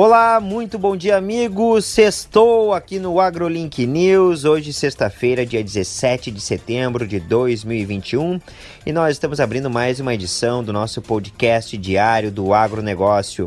Olá, muito bom dia, amigos. Sextou aqui no AgroLink News. Hoje, sexta-feira, dia 17 de setembro de 2021, e nós estamos abrindo mais uma edição do nosso podcast diário do agronegócio.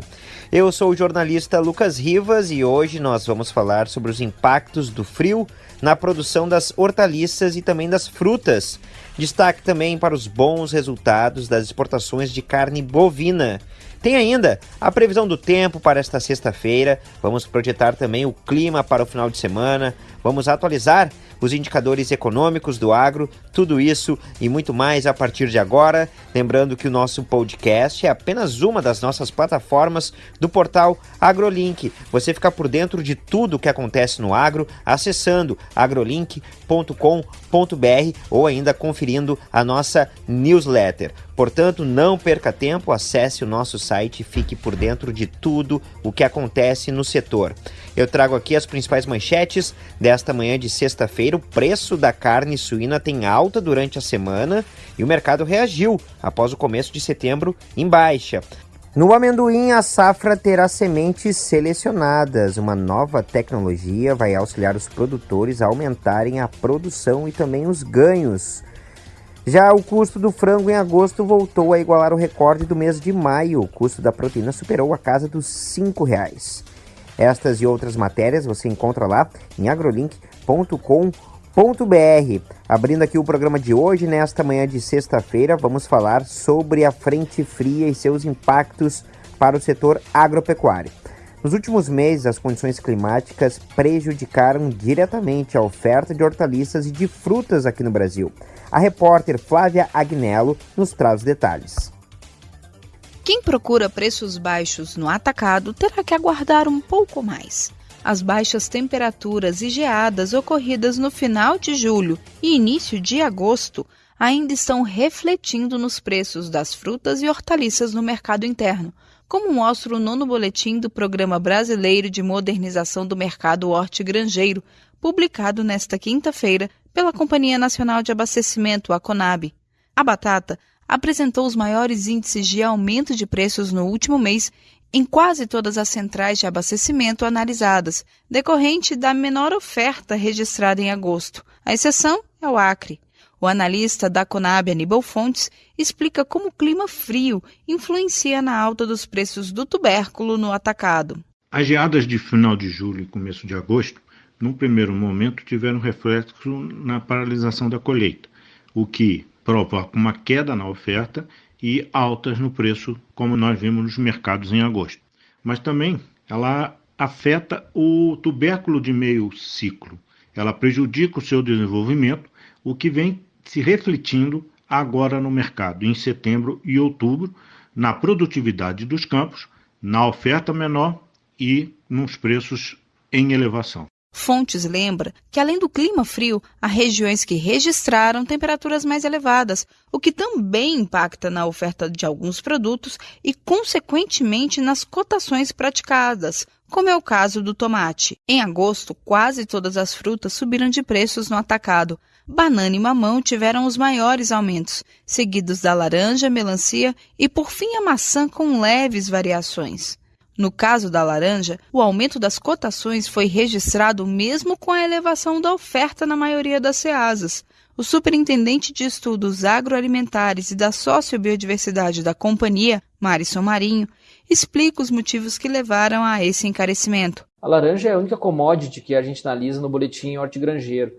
Eu sou o jornalista Lucas Rivas e hoje nós vamos falar sobre os impactos do frio na produção das hortaliças e também das frutas. Destaque também para os bons resultados das exportações de carne bovina. Tem ainda a previsão do tempo para esta sexta-feira. Vamos projetar também o clima para o final de semana. Vamos atualizar os indicadores econômicos do agro, tudo isso e muito mais a partir de agora. Lembrando que o nosso podcast é apenas uma das nossas plataformas do portal AgroLink. Você fica por dentro de tudo o que acontece no agro acessando agrolink.com.br ou ainda conferindo a nossa newsletter. Portanto, não perca tempo, acesse o nosso site e fique por dentro de tudo o que acontece no setor. Eu trago aqui as principais manchetes desta manhã de sexta-feira. O preço da carne suína tem alta durante a semana e o mercado reagiu após o começo de setembro em baixa. No amendoim, a safra terá sementes selecionadas. Uma nova tecnologia vai auxiliar os produtores a aumentarem a produção e também os ganhos. Já o custo do frango em agosto voltou a igualar o recorde do mês de maio. O custo da proteína superou a casa dos R$ reais. Estas e outras matérias você encontra lá em agrolink.com.br. Abrindo aqui o programa de hoje, nesta manhã de sexta-feira, vamos falar sobre a frente fria e seus impactos para o setor agropecuário. Nos últimos meses, as condições climáticas prejudicaram diretamente a oferta de hortaliças e de frutas aqui no Brasil. A repórter Flávia Agnello nos traz os detalhes. Quem procura preços baixos no atacado terá que aguardar um pouco mais. As baixas temperaturas e geadas ocorridas no final de julho e início de agosto ainda estão refletindo nos preços das frutas e hortaliças no mercado interno, como mostra o nono boletim do Programa Brasileiro de Modernização do Mercado Hortigranjeiro, publicado nesta quinta-feira pela Companhia Nacional de Abastecimento, a CONAB. A batata apresentou os maiores índices de aumento de preços no último mês em quase todas as centrais de abastecimento analisadas, decorrente da menor oferta registrada em agosto. A exceção é o Acre. O analista da Conab, Aníbal Fontes, explica como o clima frio influencia na alta dos preços do tubérculo no atacado. As geadas de final de julho e começo de agosto num primeiro momento, tiveram reflexo na paralisação da colheita, o que provoca uma queda na oferta e altas no preço, como nós vimos nos mercados em agosto. Mas também ela afeta o tubérculo de meio ciclo. Ela prejudica o seu desenvolvimento, o que vem se refletindo agora no mercado, em setembro e outubro, na produtividade dos campos, na oferta menor e nos preços em elevação. Fontes lembra que, além do clima frio, há regiões que registraram temperaturas mais elevadas, o que também impacta na oferta de alguns produtos e, consequentemente, nas cotações praticadas, como é o caso do tomate. Em agosto, quase todas as frutas subiram de preços no atacado. Banana e mamão tiveram os maiores aumentos, seguidos da laranja, melancia e, por fim, a maçã com leves variações. No caso da laranja, o aumento das cotações foi registrado mesmo com a elevação da oferta na maioria das ceasas. O superintendente de estudos agroalimentares e da sociobiodiversidade da companhia, Marison Marinho, explica os motivos que levaram a esse encarecimento. A laranja é a única commodity que a gente analisa no boletim hortigranjeiro.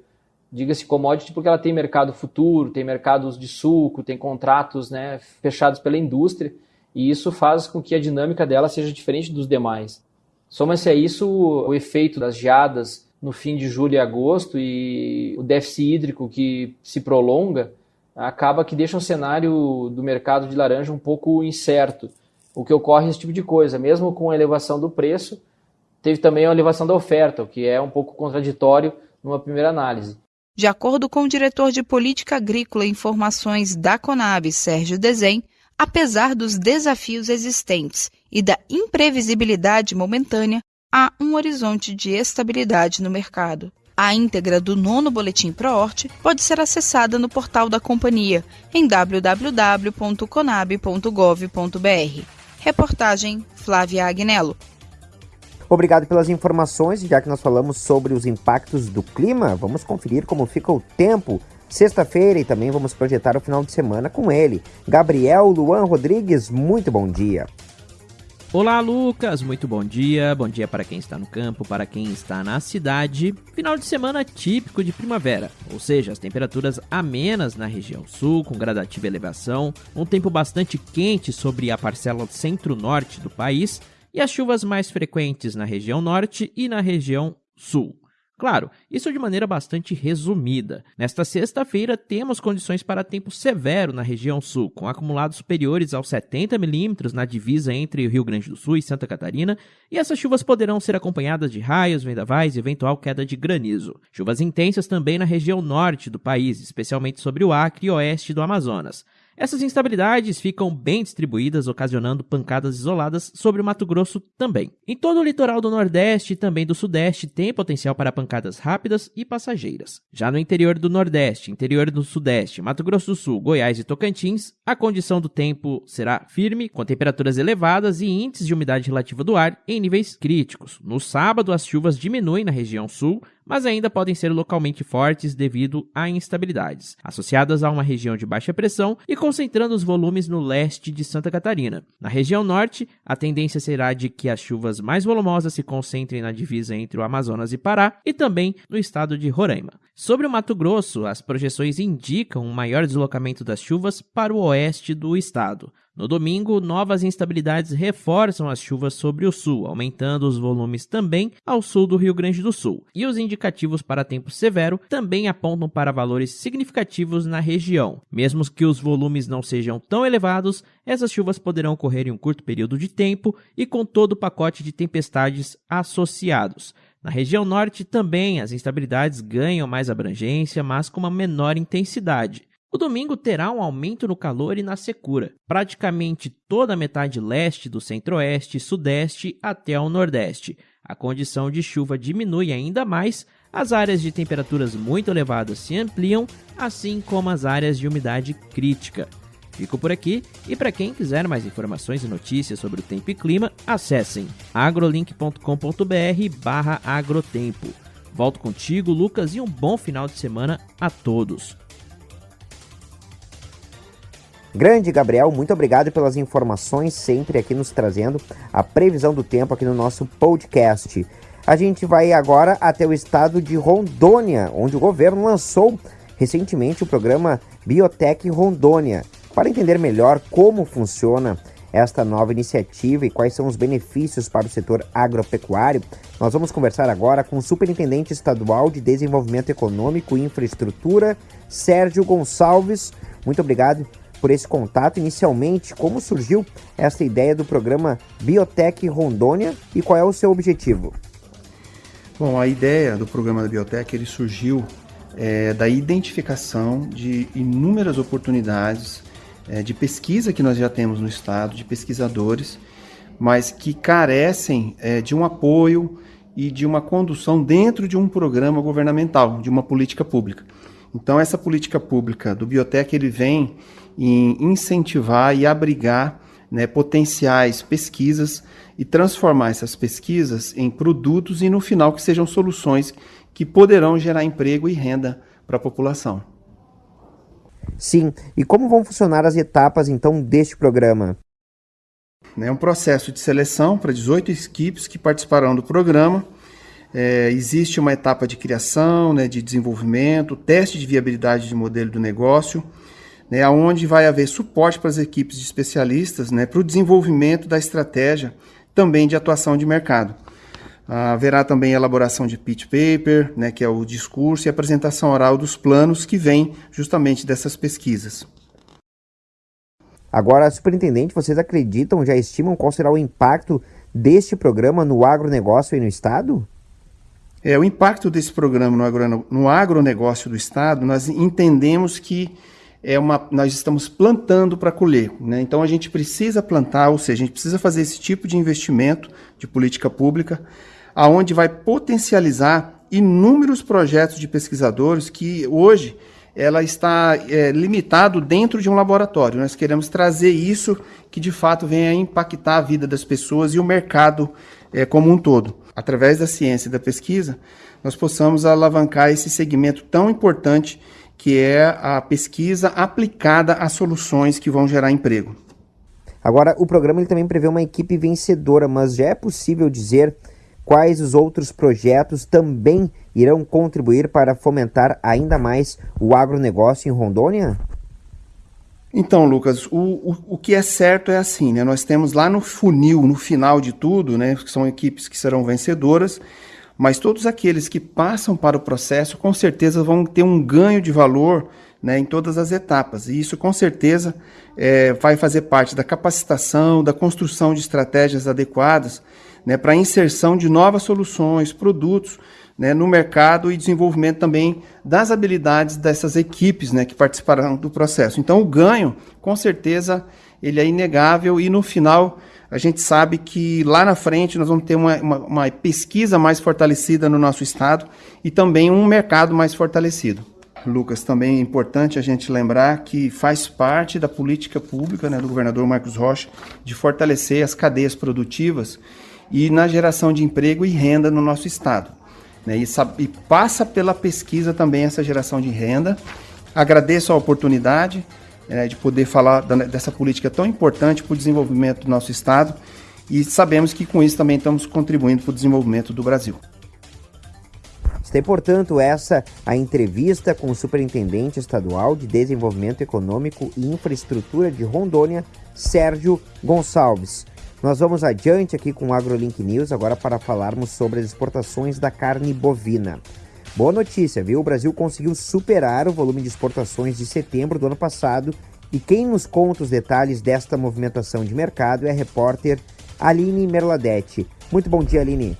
Diga-se commodity porque ela tem mercado futuro, tem mercados de suco, tem contratos né, fechados pela indústria e isso faz com que a dinâmica dela seja diferente dos demais. Soma-se a isso o efeito das geadas no fim de julho e agosto e o déficit hídrico que se prolonga, acaba que deixa o cenário do mercado de laranja um pouco incerto. O que ocorre é esse tipo de coisa, mesmo com a elevação do preço, teve também a elevação da oferta, o que é um pouco contraditório numa primeira análise. De acordo com o diretor de Política Agrícola e Informações da Conab, Sérgio Desen, apesar dos desafios existentes e da imprevisibilidade momentânea, há um horizonte de estabilidade no mercado. A íntegra do nono Boletim ProHort pode ser acessada no portal da companhia em www.conab.gov.br. Reportagem Flávia Agnello. Obrigado pelas informações. Já que nós falamos sobre os impactos do clima, vamos conferir como fica o tempo sexta-feira e também vamos projetar o final de semana com ele. Gabriel Luan Rodrigues, muito bom dia. Olá, Lucas. Muito bom dia. Bom dia para quem está no campo, para quem está na cidade. Final de semana típico de primavera, ou seja, as temperaturas amenas na região sul, com gradativa elevação, um tempo bastante quente sobre a parcela centro-norte do país e as chuvas mais frequentes na região norte e na região sul. Claro, isso de maneira bastante resumida. Nesta sexta-feira, temos condições para tempo severo na região sul, com acumulados superiores aos 70 milímetros na divisa entre o Rio Grande do Sul e Santa Catarina, e essas chuvas poderão ser acompanhadas de raios, vendavais e eventual queda de granizo. Chuvas intensas também na região norte do país, especialmente sobre o Acre e oeste do Amazonas. Essas instabilidades ficam bem distribuídas, ocasionando pancadas isoladas sobre o Mato Grosso também. Em todo o litoral do Nordeste e também do Sudeste tem potencial para pancadas rápidas e passageiras. Já no interior do Nordeste, interior do Sudeste, Mato Grosso do Sul, Goiás e Tocantins, a condição do tempo será firme, com temperaturas elevadas e índices de umidade relativa do ar em níveis críticos. No sábado, as chuvas diminuem na região sul, mas ainda podem ser localmente fortes devido a instabilidades, associadas a uma região de baixa pressão e concentrando os volumes no leste de Santa Catarina. Na região norte, a tendência será de que as chuvas mais volumosas se concentrem na divisa entre o Amazonas e Pará e também no estado de Roraima. Sobre o Mato Grosso, as projeções indicam um maior deslocamento das chuvas para o oeste do estado. No domingo, novas instabilidades reforçam as chuvas sobre o sul, aumentando os volumes também ao sul do Rio Grande do Sul. E os indicativos para tempo severo também apontam para valores significativos na região. Mesmo que os volumes não sejam tão elevados, essas chuvas poderão ocorrer em um curto período de tempo e com todo o pacote de tempestades associados. Na região norte também as instabilidades ganham mais abrangência, mas com uma menor intensidade. O domingo terá um aumento no calor e na secura. Praticamente toda a metade leste do centro-oeste sudeste até ao nordeste. A condição de chuva diminui ainda mais, as áreas de temperaturas muito elevadas se ampliam, assim como as áreas de umidade crítica. Fico por aqui e para quem quiser mais informações e notícias sobre o tempo e clima, acessem agrolink.com.br/agrotempo. Volto contigo, Lucas, e um bom final de semana a todos. Grande Gabriel, muito obrigado pelas informações, sempre aqui nos trazendo a previsão do tempo aqui no nosso podcast. A gente vai agora até o estado de Rondônia, onde o governo lançou recentemente o programa Biotech Rondônia. Para entender melhor como funciona esta nova iniciativa e quais são os benefícios para o setor agropecuário, nós vamos conversar agora com o Superintendente Estadual de Desenvolvimento Econômico e Infraestrutura, Sérgio Gonçalves. Muito obrigado por esse contato. Inicialmente, como surgiu essa ideia do programa Biotech Rondônia e qual é o seu objetivo? Bom, a ideia do programa da Biotech ele surgiu é, da identificação de inúmeras oportunidades é, de pesquisa que nós já temos no estado, de pesquisadores, mas que carecem é, de um apoio e de uma condução dentro de um programa governamental, de uma política pública. Então, essa política pública do Biotech ele vem em incentivar e abrigar né, potenciais pesquisas e transformar essas pesquisas em produtos e no final que sejam soluções que poderão gerar emprego e renda para a população. Sim, e como vão funcionar as etapas então deste programa? É um processo de seleção para 18 equipes que participarão do programa. É, existe uma etapa de criação, né, de desenvolvimento, teste de viabilidade de modelo do negócio né, onde vai haver suporte para as equipes de especialistas né, para o desenvolvimento da estratégia também de atuação de mercado. Haverá também elaboração de pitch paper, né, que é o discurso e apresentação oral dos planos que vêm justamente dessas pesquisas. Agora, superintendente, vocês acreditam, já estimam qual será o impacto deste programa no agronegócio e no Estado? É, o impacto desse programa no, agro, no agronegócio do Estado, nós entendemos que é uma, nós estamos plantando para colher. Né? Então a gente precisa plantar, ou seja, a gente precisa fazer esse tipo de investimento de política pública, aonde vai potencializar inúmeros projetos de pesquisadores que hoje ela está é, limitado dentro de um laboratório. Nós queremos trazer isso que de fato venha a impactar a vida das pessoas e o mercado é, como um todo. Através da ciência e da pesquisa, nós possamos alavancar esse segmento tão importante que é a pesquisa aplicada a soluções que vão gerar emprego. Agora, o programa ele também prevê uma equipe vencedora, mas já é possível dizer quais os outros projetos também irão contribuir para fomentar ainda mais o agronegócio em Rondônia? Então, Lucas, o, o, o, que é certo é assim, né? Nós temos lá no funil, no final de tudo, né? São equipes que serão vencedoras, mas todos aqueles que passam para o processo, com certeza vão ter um ganho de valor né, em todas as etapas. E isso, com certeza, é, vai fazer parte da capacitação, da construção de estratégias adequadas né, para a inserção de novas soluções, produtos né, no mercado e desenvolvimento também das habilidades dessas equipes né, que participarão do processo. Então, o ganho, com certeza, ele é inegável e no final a gente sabe que lá na frente nós vamos ter uma, uma, uma pesquisa mais fortalecida no nosso estado e também um mercado mais fortalecido. Lucas, também é importante a gente lembrar que faz parte da política pública né, do governador Marcos Rocha de fortalecer as cadeias produtivas e na geração de emprego e renda no nosso estado. Né, e, e passa pela pesquisa também essa geração de renda. Agradeço a oportunidade né, de poder falar da, dessa política tão importante para o desenvolvimento do nosso estado e sabemos que com isso também estamos contribuindo para o desenvolvimento do Brasil. Está, portanto, essa a entrevista com o Superintendente Estadual de Desenvolvimento Econômico e Infraestrutura de Rondônia, Sérgio Gonçalves. Nós vamos adiante aqui com o AgroLink News agora para falarmos sobre as exportações da carne bovina. Boa notícia, viu? O Brasil conseguiu superar o volume de exportações de setembro do ano passado e quem nos conta os detalhes desta movimentação de mercado é a repórter Aline Merladete. Muito bom dia, Aline.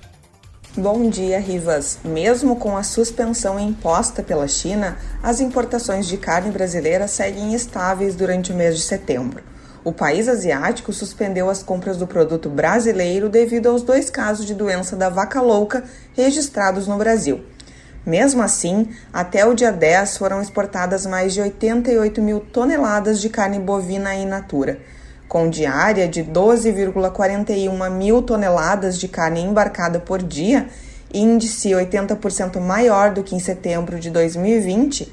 Bom dia, Rivas. Mesmo com a suspensão imposta pela China, as importações de carne brasileira seguem estáveis durante o mês de setembro o país asiático suspendeu as compras do produto brasileiro devido aos dois casos de doença da vaca louca registrados no Brasil. Mesmo assim, até o dia 10 foram exportadas mais de 88 mil toneladas de carne bovina in natura, com diária de 12,41 mil toneladas de carne embarcada por dia, índice 80% maior do que em setembro de 2020.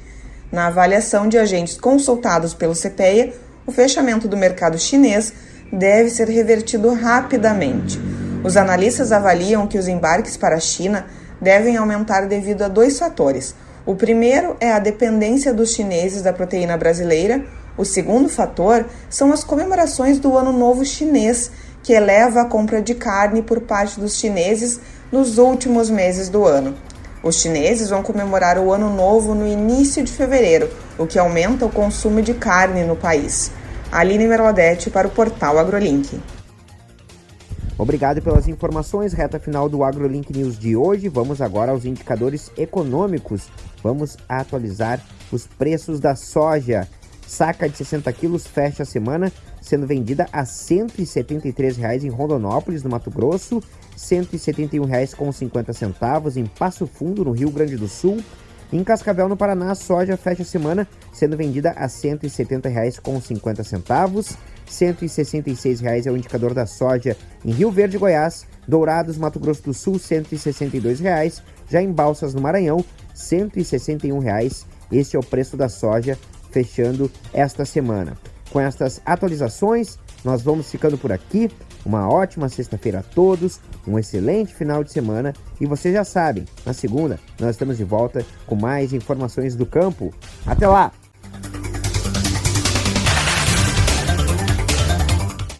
Na avaliação de agentes consultados pelo CPEA, o fechamento do mercado chinês deve ser revertido rapidamente. Os analistas avaliam que os embarques para a China devem aumentar devido a dois fatores. O primeiro é a dependência dos chineses da proteína brasileira. O segundo fator são as comemorações do Ano Novo Chinês, que eleva a compra de carne por parte dos chineses nos últimos meses do ano. Os chineses vão comemorar o Ano Novo no início de fevereiro, o que aumenta o consumo de carne no país. Aline Merladete para o portal AgroLink. Obrigado pelas informações, reta final do AgroLink News de hoje. Vamos agora aos indicadores econômicos. Vamos atualizar os preços da soja. Saca de 60 quilos fecha a semana sendo vendida a R$ 173,00 em Rondonópolis, no Mato Grosso, R$ 171,50 em Passo Fundo, no Rio Grande do Sul. Em Cascavel, no Paraná, a soja fecha a semana sendo vendida a R$ 170,50. R$ 166,00 é o indicador da soja em Rio Verde, Goiás. Dourados, Mato Grosso do Sul, R$ 162,00. Já em Balsas, no Maranhão, R$ 161,00. Este é o preço da soja fechando esta semana. Com estas atualizações, nós vamos ficando por aqui. Uma ótima sexta-feira a todos, um excelente final de semana e vocês já sabem, na segunda nós estamos de volta com mais informações do campo. Até lá!